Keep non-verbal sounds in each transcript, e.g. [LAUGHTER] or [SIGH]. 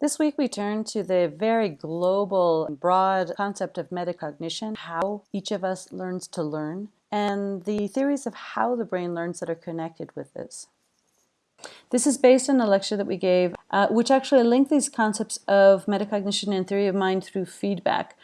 This week we turn to the very global, broad concept of metacognition, how each of us learns to learn, and the theories of how the brain learns that are connected with this. This is based on a lecture that we gave, uh, which actually linked these concepts of metacognition and theory of mind through feedback.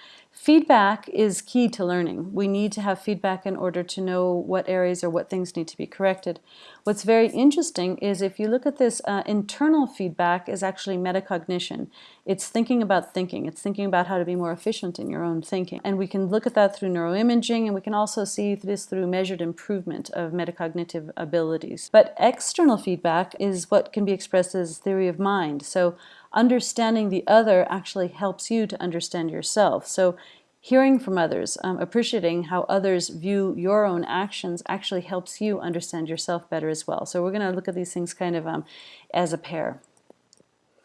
Feedback is key to learning. We need to have feedback in order to know what areas or what things need to be corrected. What's very interesting is if you look at this, uh, internal feedback is actually metacognition. It's thinking about thinking. It's thinking about how to be more efficient in your own thinking. And we can look at that through neuroimaging and we can also see this through measured improvement of metacognitive abilities. But external feedback is what can be expressed as theory of mind. So understanding the other actually helps you to understand yourself. So hearing from others, um, appreciating how others view your own actions actually helps you understand yourself better as well. So we're going to look at these things kind of um, as a pair.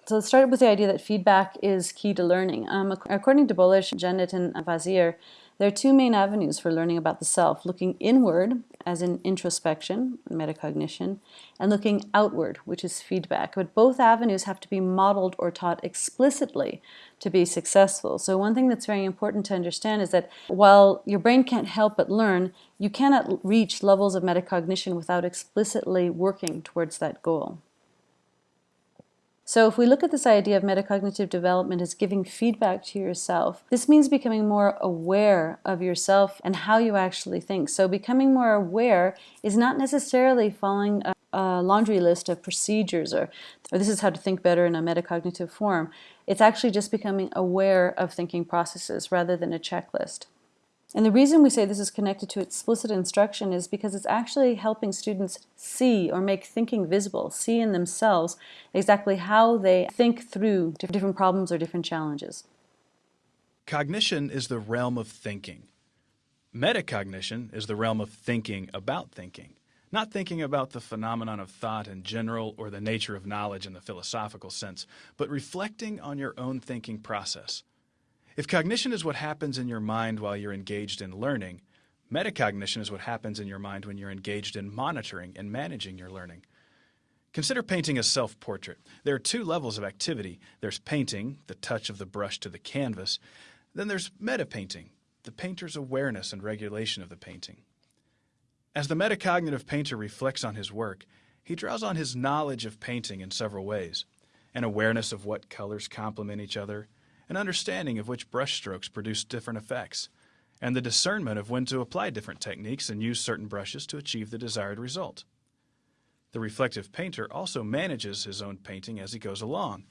So let's start with the idea that feedback is key to learning. Um, according to Bollich, Janet, and Vazire, there are two main avenues for learning about the self, looking inward, as in introspection, metacognition, and looking outward, which is feedback. But both avenues have to be modeled or taught explicitly to be successful. So one thing that's very important to understand is that while your brain can't help but learn, you cannot reach levels of metacognition without explicitly working towards that goal. So if we look at this idea of metacognitive development as giving feedback to yourself, this means becoming more aware of yourself and how you actually think. So becoming more aware is not necessarily following a, a laundry list of procedures or, or this is how to think better in a metacognitive form. It's actually just becoming aware of thinking processes rather than a checklist. And the reason we say this is connected to explicit instruction is because it's actually helping students see or make thinking visible, see in themselves exactly how they think through different problems or different challenges. Cognition is the realm of thinking. Metacognition is the realm of thinking about thinking, not thinking about the phenomenon of thought in general or the nature of knowledge in the philosophical sense, but reflecting on your own thinking process. If cognition is what happens in your mind while you're engaged in learning, metacognition is what happens in your mind when you're engaged in monitoring and managing your learning. Consider painting a self-portrait. There are two levels of activity. There's painting, the touch of the brush to the canvas. Then there's meta-painting, the painter's awareness and regulation of the painting. As the metacognitive painter reflects on his work, he draws on his knowledge of painting in several ways. An awareness of what colors complement each other, an understanding of which brushstrokes produce different effects, and the discernment of when to apply different techniques and use certain brushes to achieve the desired result. The reflective painter also manages his own painting as he goes along.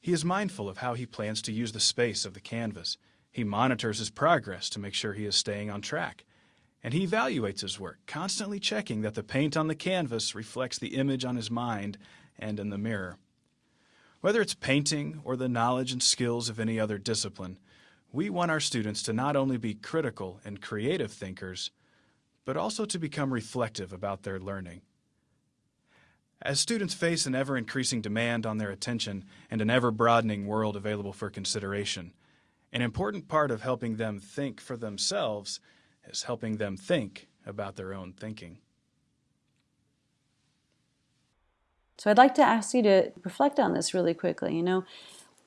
He is mindful of how he plans to use the space of the canvas. He monitors his progress to make sure he is staying on track. And he evaluates his work, constantly checking that the paint on the canvas reflects the image on his mind and in the mirror. Whether it's painting or the knowledge and skills of any other discipline, we want our students to not only be critical and creative thinkers, but also to become reflective about their learning. As students face an ever-increasing demand on their attention and an ever-broadening world available for consideration, an important part of helping them think for themselves is helping them think about their own thinking. So I'd like to ask you to reflect on this really quickly. You know,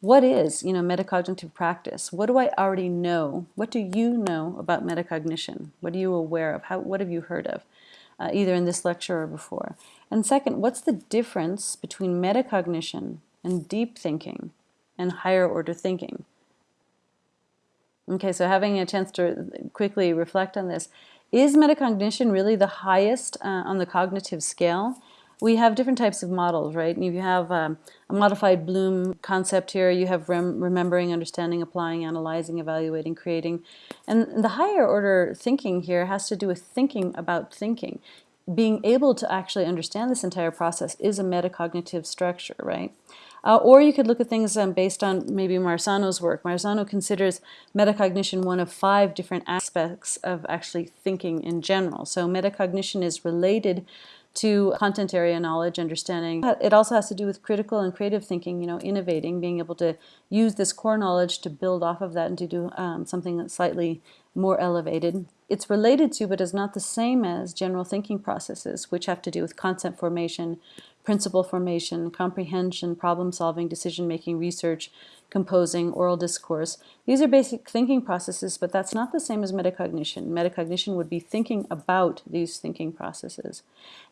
what is, you know, metacognitive practice? What do I already know? What do you know about metacognition? What are you aware of? How, what have you heard of, uh, either in this lecture or before? And second, what's the difference between metacognition and deep thinking and higher order thinking? Okay, so having a chance to quickly reflect on this, is metacognition really the highest uh, on the cognitive scale? We have different types of models, right? And if you have um, a modified Bloom concept here. You have rem remembering, understanding, applying, analyzing, evaluating, creating. And the higher order thinking here has to do with thinking about thinking. Being able to actually understand this entire process is a metacognitive structure, right? Uh, or you could look at things um, based on maybe Marzano's work. Marzano considers metacognition one of five different aspects of actually thinking in general. So metacognition is related to content area knowledge, understanding. It also has to do with critical and creative thinking, you know, innovating, being able to use this core knowledge to build off of that and to do um, something that's slightly more elevated. It's related to, but is not the same as general thinking processes, which have to do with concept formation, principle formation, comprehension, problem solving, decision making, research, composing, oral discourse. These are basic thinking processes, but that's not the same as metacognition. Metacognition would be thinking about these thinking processes.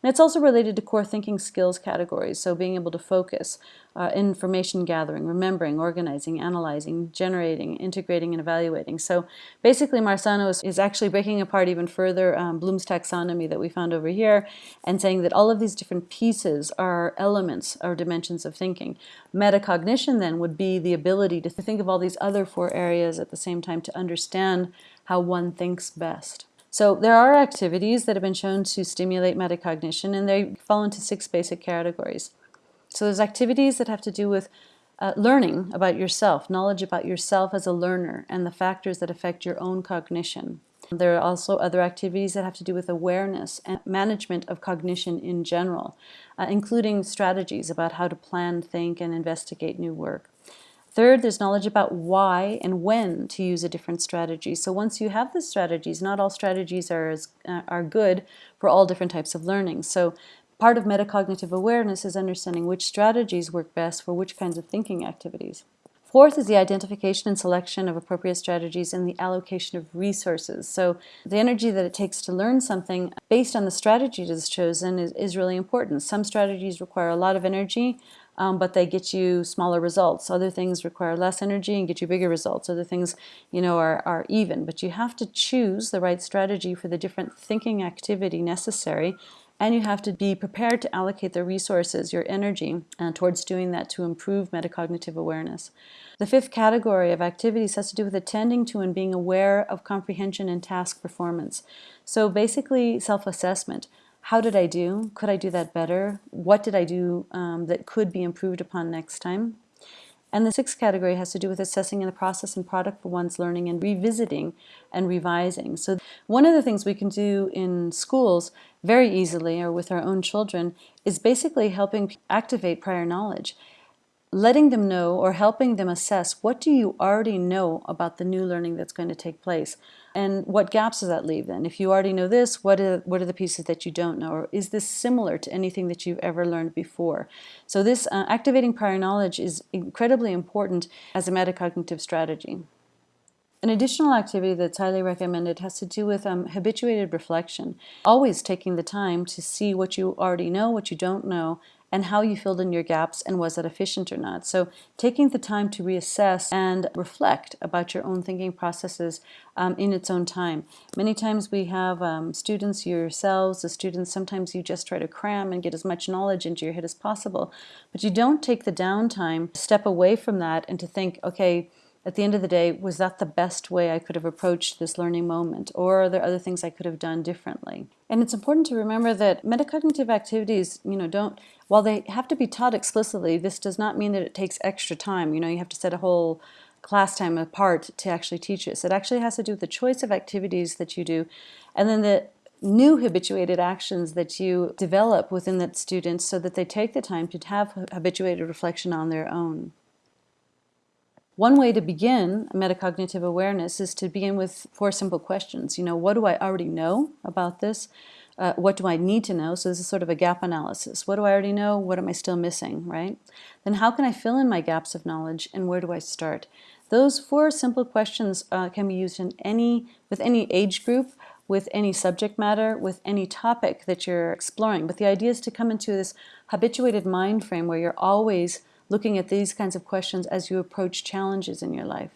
And it's also related to core thinking skills categories, so being able to focus, uh, information gathering, remembering, organizing, analyzing, generating, integrating, and evaluating. So basically, Marzano is, is actually breaking apart even further um, Bloom's taxonomy that we found over here and saying that all of these different pieces are elements or dimensions of thinking. Metacognition then would be the ability to think of all these other four areas at the same time to understand how one thinks best. So there are activities that have been shown to stimulate metacognition and they fall into six basic categories. So there's activities that have to do with uh, learning about yourself, knowledge about yourself as a learner and the factors that affect your own cognition. There are also other activities that have to do with awareness and management of cognition in general, uh, including strategies about how to plan, think, and investigate new work. Third, there's knowledge about why and when to use a different strategy. So once you have the strategies, not all strategies are, as, uh, are good for all different types of learning. So part of metacognitive awareness is understanding which strategies work best for which kinds of thinking activities. Fourth is the identification and selection of appropriate strategies and the allocation of resources. So the energy that it takes to learn something based on the strategy that's chosen is, is really important. Some strategies require a lot of energy, um, but they get you smaller results. Other things require less energy and get you bigger results. Other things, you know, are, are even. But you have to choose the right strategy for the different thinking activity necessary and you have to be prepared to allocate the resources, your energy, uh, towards doing that to improve metacognitive awareness. The fifth category of activities has to do with attending to and being aware of comprehension and task performance. So basically self-assessment. How did I do? Could I do that better? What did I do um, that could be improved upon next time? And the sixth category has to do with assessing in the process and product for one's learning and revisiting and revising. So one of the things we can do in schools very easily or with our own children is basically helping activate prior knowledge letting them know or helping them assess what do you already know about the new learning that's going to take place? And what gaps does that leave then? If you already know this what are what are the pieces that you don't know? Or is this similar to anything that you've ever learned before? So this uh, activating prior knowledge is incredibly important as a metacognitive strategy. An additional activity that's highly recommended has to do with um, habituated reflection, always taking the time to see what you already know, what you don't know, and how you filled in your gaps and was that efficient or not. So taking the time to reassess and reflect about your own thinking processes um, in its own time. Many times we have um, students, yourselves, the students, sometimes you just try to cram and get as much knowledge into your head as possible, but you don't take the downtime step away from that and to think, okay, at the end of the day, was that the best way I could have approached this learning moment? Or are there other things I could have done differently? And it's important to remember that metacognitive activities, you know, don't, while they have to be taught explicitly, this does not mean that it takes extra time. You know, you have to set a whole class time apart to actually teach this. It actually has to do with the choice of activities that you do and then the new habituated actions that you develop within that student so that they take the time to have habituated reflection on their own. One way to begin metacognitive awareness is to begin with four simple questions. You know, what do I already know about this? Uh, what do I need to know? So this is sort of a gap analysis. What do I already know? What am I still missing, right? Then how can I fill in my gaps of knowledge and where do I start? Those four simple questions uh, can be used in any, with any age group, with any subject matter, with any topic that you're exploring. But the idea is to come into this habituated mind frame where you're always looking at these kinds of questions as you approach challenges in your life.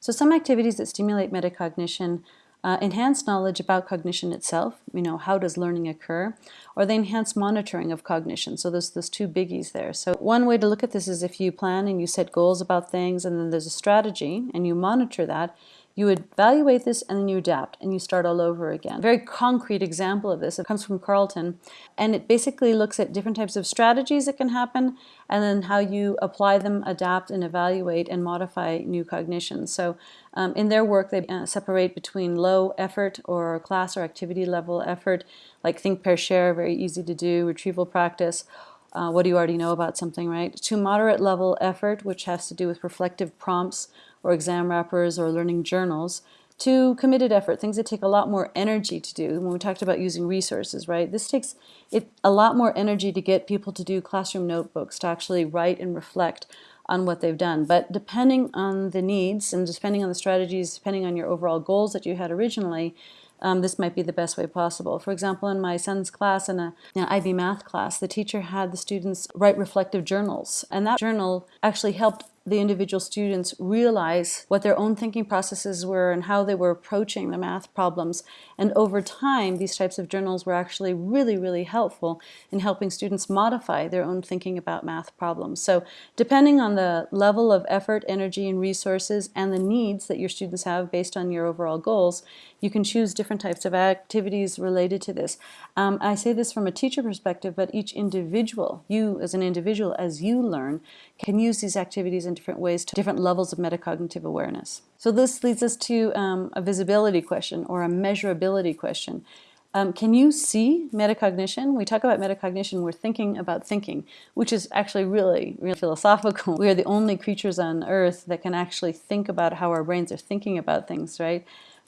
So some activities that stimulate metacognition uh, enhance knowledge about cognition itself, you know, how does learning occur, or they enhance monitoring of cognition. So there's those two biggies there. So one way to look at this is if you plan and you set goals about things and then there's a strategy and you monitor that, you would evaluate this and then you adapt and you start all over again. A very concrete example of this, it comes from Carlton, and it basically looks at different types of strategies that can happen and then how you apply them, adapt, and evaluate and modify new cognitions. So um, in their work, they uh, separate between low effort or class or activity level effort, like think, pair, share, very easy to do, retrieval practice, uh, what do you already know about something, right? To moderate level effort, which has to do with reflective prompts or exam wrappers or learning journals, to committed effort, things that take a lot more energy to do. When we talked about using resources, right? This takes it a lot more energy to get people to do classroom notebooks, to actually write and reflect on what they've done. But depending on the needs and depending on the strategies, depending on your overall goals that you had originally, um, this might be the best way possible. For example, in my son's class, in a an IB math class, the teacher had the students write reflective journals. And that journal actually helped the individual students realize what their own thinking processes were and how they were approaching the math problems. And over time, these types of journals were actually really, really helpful in helping students modify their own thinking about math problems. So depending on the level of effort, energy, and resources and the needs that your students have based on your overall goals, you can choose different types of activities related to this. Um, I say this from a teacher perspective, but each individual, you as an individual, as you learn, can use these activities in different ways to different levels of metacognitive awareness. So this leads us to um, a visibility question or a measurability question. Um, can you see metacognition? We talk about metacognition, we're thinking about thinking, which is actually really, really philosophical. [LAUGHS] We are the only creatures on earth that can actually think about how our brains are thinking about things, right?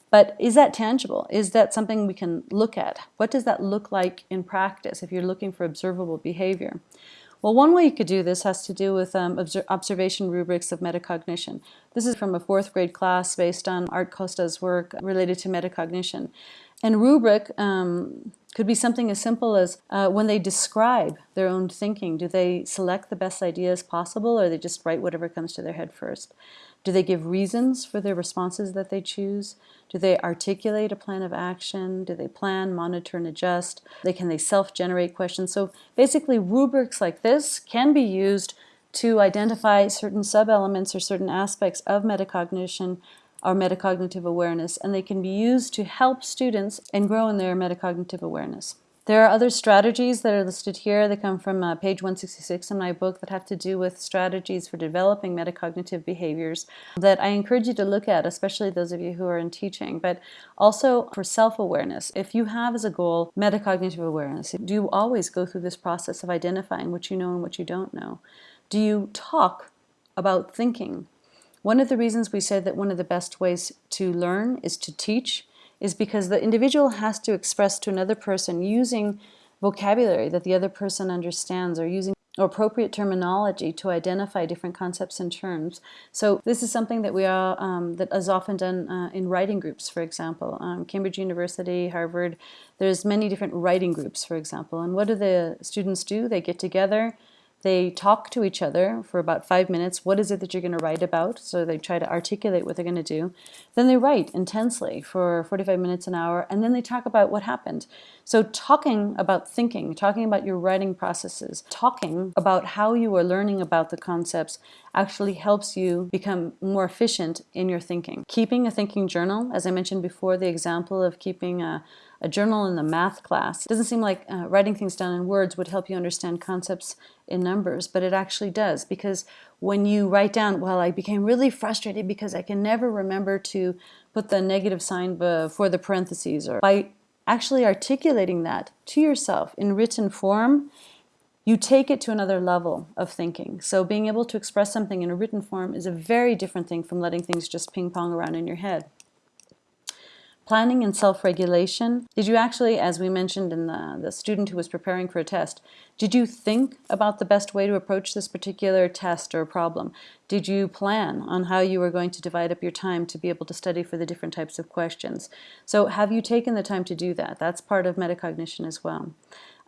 But is that tangible? Is that something we can look at? What does that look like in practice if you're looking for observable behavior? Well, one way you could do this has to do with um, observation rubrics of metacognition. This is from a fourth grade class based on Art Costa's work related to metacognition. And rubric um, could be something as simple as uh, when they describe their own thinking, do they select the best ideas possible or they just write whatever comes to their head first? Do they give reasons for their responses that they choose? Do they articulate a plan of action? Do they plan, monitor, and adjust? They, can they self-generate questions? So basically rubrics like this can be used to identify certain sub-elements or certain aspects of metacognition or metacognitive awareness, and they can be used to help students and grow in their metacognitive awareness. There are other strategies that are listed here. They come from uh, page 166 in my book that have to do with strategies for developing metacognitive behaviors that I encourage you to look at, especially those of you who are in teaching, but also for self-awareness. If you have as a goal metacognitive awareness, do you always go through this process of identifying what you know and what you don't know? Do you talk about thinking? One of the reasons we say that one of the best ways to learn is to teach is because the individual has to express to another person using vocabulary that the other person understands or using or appropriate terminology to identify different concepts and terms. So this is something that we are um, that is often done uh, in writing groups, for example. Um, Cambridge University, Harvard, there's many different writing groups, for example. And what do the students do? They get together, they talk to each other for about five minutes. What is it that you're going to write about? So they try to articulate what they're going to do. Then they write intensely for 45 minutes an hour, and then they talk about what happened. So talking about thinking, talking about your writing processes, talking about how you are learning about the concepts actually helps you become more efficient in your thinking. Keeping a thinking journal, as I mentioned before, the example of keeping a, a journal in the math class. It doesn't seem like uh, writing things down in words would help you understand concepts in numbers, but it actually does because when you write down, well, I became really frustrated because I can never remember to put the negative sign before the parentheses or by actually articulating that to yourself in written form, you take it to another level of thinking. So being able to express something in a written form is a very different thing from letting things just ping pong around in your head. Planning and self-regulation. Did you actually, as we mentioned in the, the student who was preparing for a test, did you think about the best way to approach this particular test or problem? Did you plan on how you were going to divide up your time to be able to study for the different types of questions? So have you taken the time to do that? That's part of metacognition as well.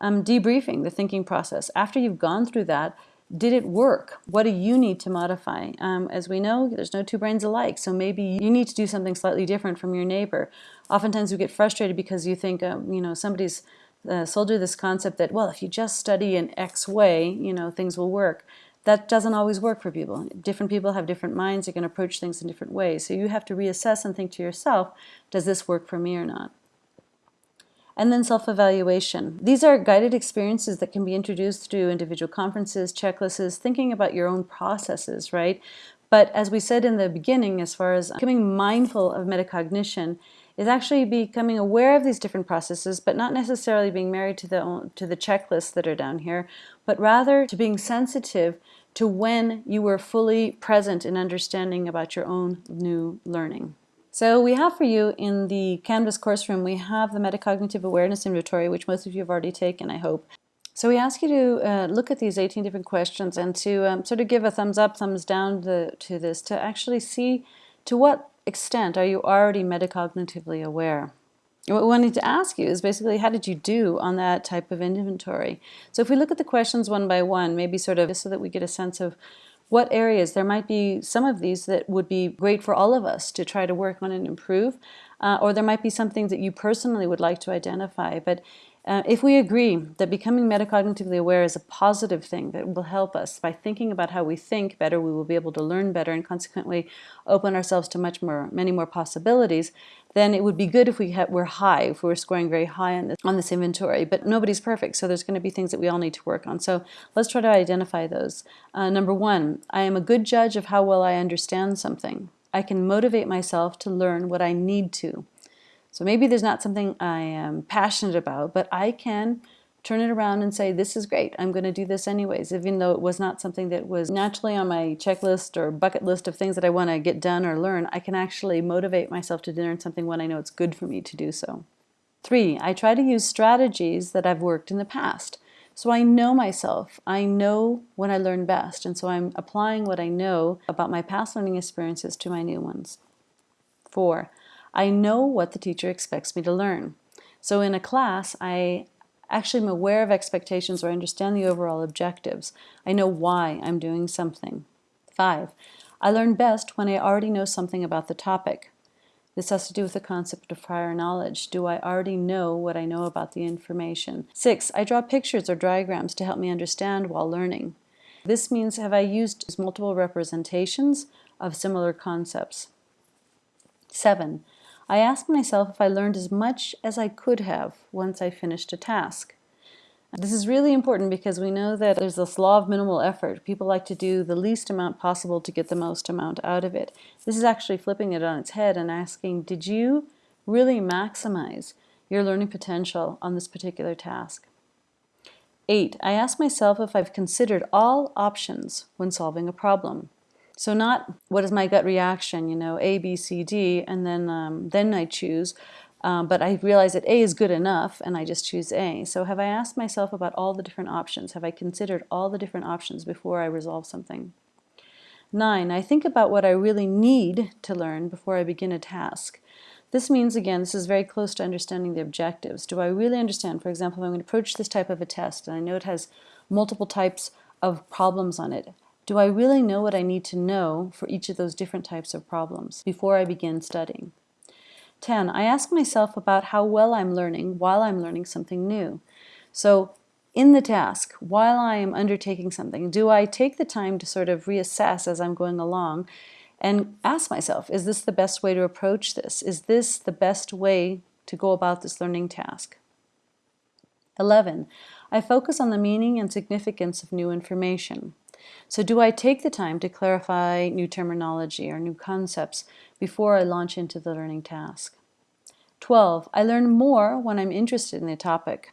Um, debriefing, the thinking process. After you've gone through that, did it work? What do you need to modify? Um, as we know, there's no two brains alike, so maybe you need to do something slightly different from your neighbor. Oftentimes we get frustrated because you think, um, you know, somebody's uh, sold you this concept that, well, if you just study in X way, you know, things will work. That doesn't always work for people. Different people have different minds, they can approach things in different ways. So you have to reassess and think to yourself, does this work for me or not? And then self-evaluation. These are guided experiences that can be introduced through individual conferences, checklists, thinking about your own processes, right? But as we said in the beginning, as far as becoming mindful of metacognition, is actually becoming aware of these different processes, but not necessarily being married to the, to the checklists that are down here, but rather to being sensitive to when you were fully present in understanding about your own new learning. So we have for you in the Canvas course room, we have the Metacognitive Awareness Inventory, which most of you have already taken, I hope. So we ask you to uh, look at these 18 different questions and to um, sort of give a thumbs up, thumbs down to, to this, to actually see to what extent are you already metacognitively aware. what we wanted to ask you is basically how did you do on that type of inventory? So if we look at the questions one by one, maybe sort of so that we get a sense of what areas, there might be some of these that would be great for all of us to try to work on and improve, uh, or there might be some things that you personally would like to identify. But uh, if we agree that becoming metacognitively aware is a positive thing that will help us by thinking about how we think better, we will be able to learn better and consequently open ourselves to much more, many more possibilities, then it would be good if we were high, if we were scoring very high on this, on this inventory. But nobody's perfect, so there's going to be things that we all need to work on. So let's try to identify those. Uh, number one, I am a good judge of how well I understand something. I can motivate myself to learn what I need to. So maybe there's not something I am passionate about, but I can turn it around and say, this is great, I'm going to do this anyways, even though it was not something that was naturally on my checklist or bucket list of things that I want to get done or learn, I can actually motivate myself to learn something when I know it's good for me to do so. Three, I try to use strategies that I've worked in the past. So I know myself. I know when I learn best, and so I'm applying what I know about my past learning experiences to my new ones. Four, I know what the teacher expects me to learn. So in a class, I actually am aware of expectations or understand the overall objectives. I know why I'm doing something. Five, I learn best when I already know something about the topic. This has to do with the concept of prior knowledge. Do I already know what I know about the information? Six, I draw pictures or diagrams to help me understand while learning. This means have I used multiple representations of similar concepts? Seven, I ask myself if I learned as much as I could have once I finished a task. This is really important because we know that there's this law of minimal effort. People like to do the least amount possible to get the most amount out of it. This is actually flipping it on its head and asking, did you really maximize your learning potential on this particular task? Eight, I ask myself if I've considered all options when solving a problem. So not what is my gut reaction, you know, A, B, C, D, and then um, then I choose. Um, but I realize that A is good enough, and I just choose A. So have I asked myself about all the different options? Have I considered all the different options before I resolve something? Nine, I think about what I really need to learn before I begin a task. This means, again, this is very close to understanding the objectives. Do I really understand, for example, if I'm going to approach this type of a test, and I know it has multiple types of problems on it, do I really know what I need to know for each of those different types of problems before I begin studying? 10. I ask myself about how well I'm learning while I'm learning something new. So in the task, while I am undertaking something, do I take the time to sort of reassess as I'm going along and ask myself, is this the best way to approach this? Is this the best way to go about this learning task? 11. I focus on the meaning and significance of new information. So do I take the time to clarify new terminology or new concepts before I launch into the learning task? 12. I learn more when I'm interested in the topic.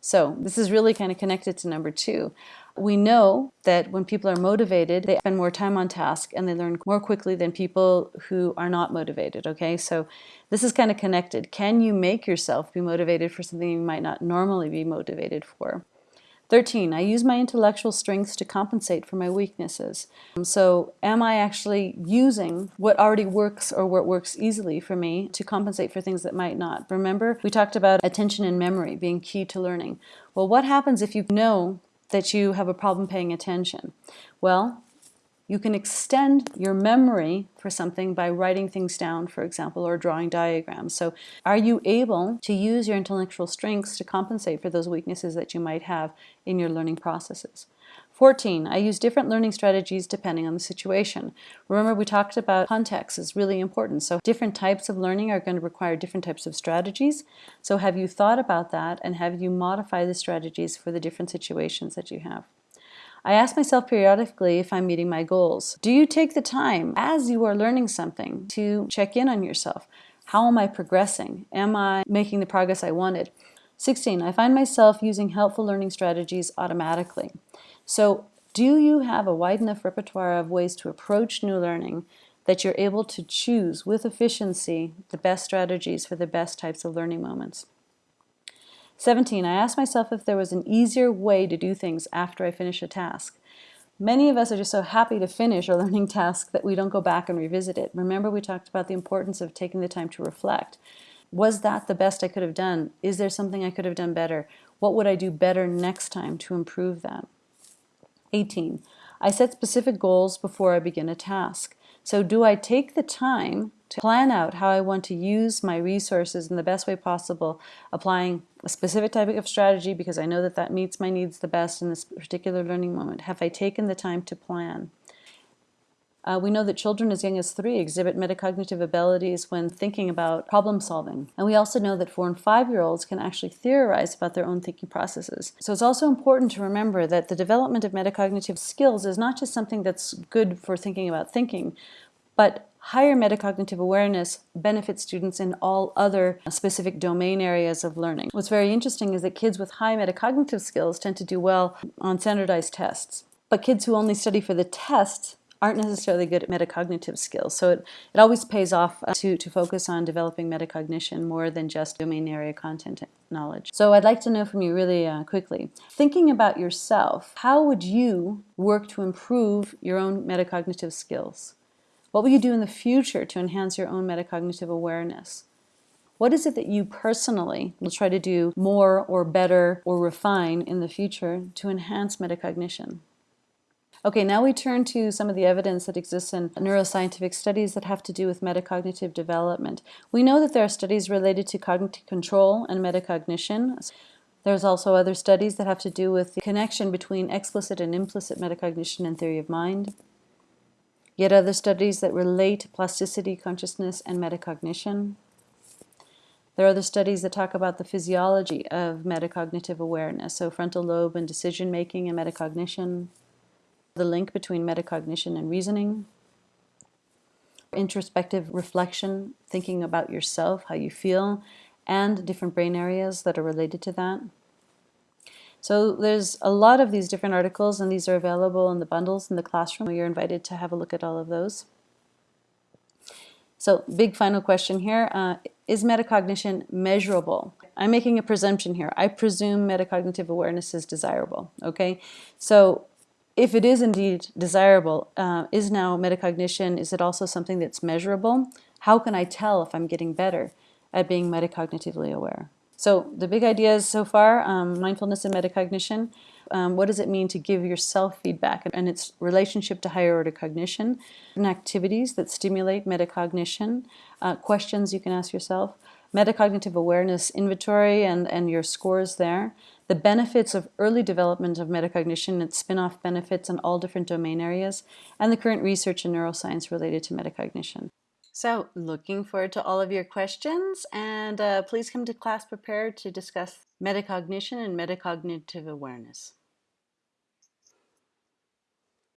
So this is really kind of connected to number two. We know that when people are motivated, they spend more time on task and they learn more quickly than people who are not motivated, okay? So this is kind of connected. Can you make yourself be motivated for something you might not normally be motivated for? 13, I use my intellectual strengths to compensate for my weaknesses. Um, so am I actually using what already works or what works easily for me to compensate for things that might not? Remember, we talked about attention and memory being key to learning. Well, what happens if you know that you have a problem paying attention? Well, you can extend your memory for something by writing things down, for example, or drawing diagrams. So are you able to use your intellectual strengths to compensate for those weaknesses that you might have in your learning processes? 14, I use different learning strategies depending on the situation. Remember we talked about context is really important. So different types of learning are going to require different types of strategies. So have you thought about that and have you modified the strategies for the different situations that you have? I ask myself periodically if I'm meeting my goals. Do you take the time as you are learning something to check in on yourself? How am I progressing? Am I making the progress I wanted? 16. I find myself using helpful learning strategies automatically. So do you have a wide enough repertoire of ways to approach new learning that you're able to choose with efficiency the best strategies for the best types of learning moments. 17. I asked myself if there was an easier way to do things after I finish a task. Many of us are just so happy to finish a learning task that we don't go back and revisit it. Remember we talked about the importance of taking the time to reflect. Was that the best I could have done? Is there something I could have done better? What would I do better next time to improve that? 18. I set specific goals before I begin a task. So do I take the time to plan out how I want to use my resources in the best way possible, applying a specific type of strategy because I know that that meets my needs the best in this particular learning moment? Have I taken the time to plan? Uh, we know that children as young as three exhibit metacognitive abilities when thinking about problem solving. And we also know that four and five-year-olds can actually theorize about their own thinking processes. So it's also important to remember that the development of metacognitive skills is not just something that's good for thinking about thinking, but higher metacognitive awareness benefits students in all other specific domain areas of learning. What's very interesting is that kids with high metacognitive skills tend to do well on standardized tests. But kids who only study for the tests aren't necessarily good at metacognitive skills. So it, it always pays off to, to focus on developing metacognition more than just domain area content knowledge. So I'd like to know from you really uh, quickly, thinking about yourself, how would you work to improve your own metacognitive skills? What will you do in the future to enhance your own metacognitive awareness? What is it that you personally will try to do more or better or refine in the future to enhance metacognition? Okay, now we turn to some of the evidence that exists in neuroscientific studies that have to do with metacognitive development. We know that there are studies related to cognitive control and metacognition. There's also other studies that have to do with the connection between explicit and implicit metacognition and theory of mind. Yet other studies that relate plasticity, consciousness, and metacognition. There are other studies that talk about the physiology of metacognitive awareness, so frontal lobe and decision making and metacognition the link between metacognition and reasoning, introspective reflection, thinking about yourself, how you feel, and different brain areas that are related to that. So there's a lot of these different articles and these are available in the bundles in the classroom. You're invited to have a look at all of those. So big final question here. Uh, is metacognition measurable? I'm making a presumption here. I presume metacognitive awareness is desirable, okay? So if it is indeed desirable, uh, is now metacognition, is it also something that's measurable? How can I tell if I'm getting better at being metacognitively aware? So the big ideas so far, um, mindfulness and metacognition, um, what does it mean to give yourself feedback? And its relationship to higher order cognition, and activities that stimulate metacognition, uh, questions you can ask yourself, metacognitive awareness inventory and, and your scores there, the benefits of early development of metacognition, its spin-off benefits in all different domain areas, and the current research in neuroscience related to metacognition. So looking forward to all of your questions and uh, please come to class prepared to discuss metacognition and metacognitive awareness.